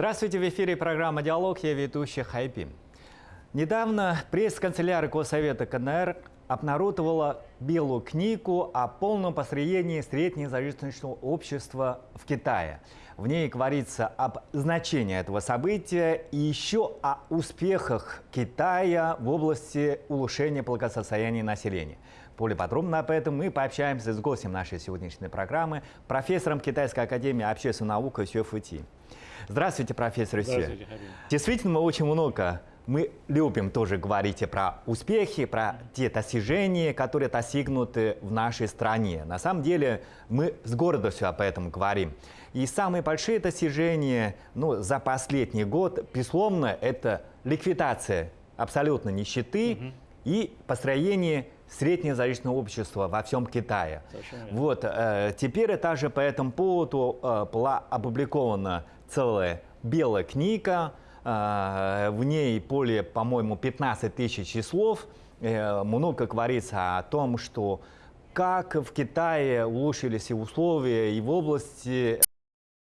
Здравствуйте, в эфире программа «Диалог», я ведущий Хайпи. Недавно пресс-канцелярия Госсовета КНР обнародовала белую книгу о полном построении среднезажиточного общества в Китае. В ней говорится об значении этого события и еще о успехах Китая в области улучшения благосостояния населения. Более подробно об этом мы пообщаемся с гостем нашей сегодняшней программы, профессором Китайской академии общественной науки Сюэ Фути. Здравствуйте, профессор Сюэ. Здравствуйте, Харин. Действительно, мы очень много мы любим тоже говорить про успехи, про те достижения, которые достигнуты в нашей стране. На самом деле мы с гордостью об этом говорим. И самые большие достижения ну, за последний год, безусловно, это ликвидация абсолютно нищеты и построение среднезависимого общества во всем Китае. Вот, э, теперь также по этому поводу э, была опубликована целая белая книга, в ней более, по-моему, 15 тысяч слов. Э, много говорится о том, что как в Китае улучшились условия и в области